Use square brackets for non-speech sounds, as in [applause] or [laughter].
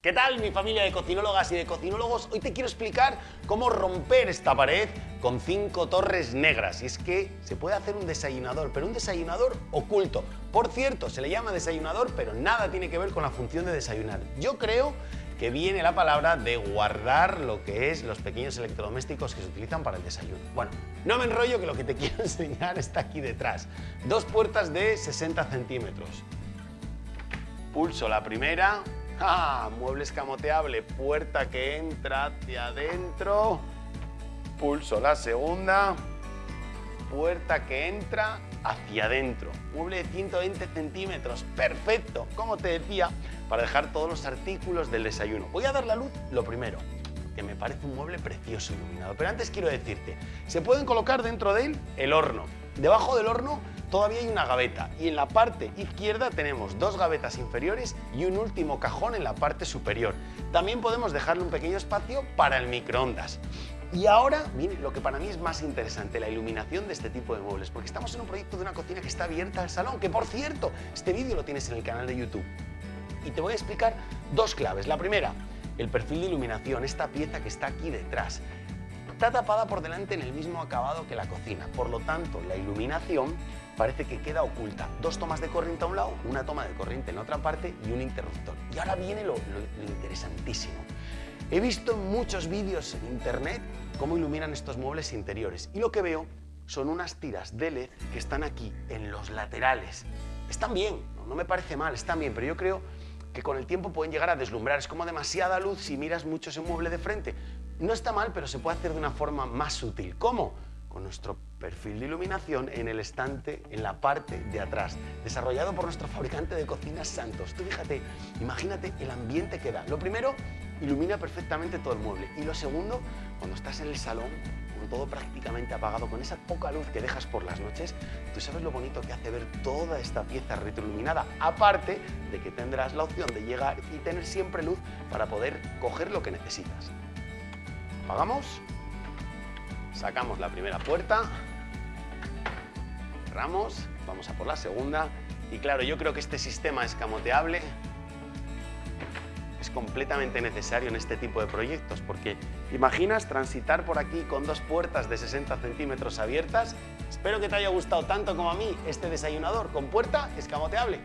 ¿Qué tal mi familia de cocinólogas y de cocinólogos? Hoy te quiero explicar cómo romper esta pared con cinco torres negras. Y es que se puede hacer un desayunador, pero un desayunador oculto. Por cierto, se le llama desayunador, pero nada tiene que ver con la función de desayunar. Yo creo que viene la palabra de guardar lo que es los pequeños electrodomésticos que se utilizan para el desayuno. Bueno, no me enrollo que lo que te [laughs] quiero enseñar está aquí detrás. Dos puertas de 60 centímetros. Pulso la primera, ¡Ah! Mueble escamoteable, puerta que entra hacia adentro. Pulso la segunda. Puerta que entra hacia adentro. Mueble de 120 centímetros. Perfecto, como te decía, para dejar todos los artículos del desayuno. Voy a dar la luz lo primero que me parece un mueble precioso iluminado. Pero antes quiero decirte, se pueden colocar dentro de él el horno. Debajo del horno todavía hay una gaveta y en la parte izquierda tenemos dos gavetas inferiores y un último cajón en la parte superior. También podemos dejarle un pequeño espacio para el microondas. Y ahora viene lo que para mí es más interesante, la iluminación de este tipo de muebles, porque estamos en un proyecto de una cocina que está abierta al salón, que por cierto, este vídeo lo tienes en el canal de YouTube. Y te voy a explicar dos claves. La primera, el perfil de iluminación, esta pieza que está aquí detrás. Está tapada por delante en el mismo acabado que la cocina, por lo tanto la iluminación parece que queda oculta. Dos tomas de corriente a un lado, una toma de corriente en otra parte y un interruptor. Y ahora viene lo, interesantísimo. He visto en muchos vídeos en internet cómo iluminan estos muebles interiores y lo que veo son unas tiras de LED que están aquí, en los laterales. Están bien, no me parece mal, están bien, pero yo creo que con el tiempo pueden llegar a deslumbrar. Es como demasiada luz si miras mucho ese mueble de frente. No está mal, pero se puede hacer de una forma más sutil. ¿Cómo? Con nuestro perfil de iluminación en el estante, en la parte de atrás, desarrollado por nuestro fabricante de cocinas Santos. Tú fíjate, imagínate el ambiente que da. Lo primero, ilumina perfectamente todo el mueble. Y lo segundo, cuando estás en el salón, con todo prácticamente apagado, con esa poca luz que dejas por las noches, tú sabes lo bonito que hace ver toda esta pieza retroiluminada, aparte de que tendrás la opción de llegar y tener siempre luz para poder coger lo que necesitas. Apagamos, sacamos la primera puerta, cerramos, vamos a por la segunda. Y claro, yo creo que este sistema escamoteable es completamente necesario en este tipo de proyectos porque imaginas transitar por aquí con dos puertas de 60 centímetros abiertas. Espero que te haya gustado tanto como a mí este desayunador. Con puerta escamoteable.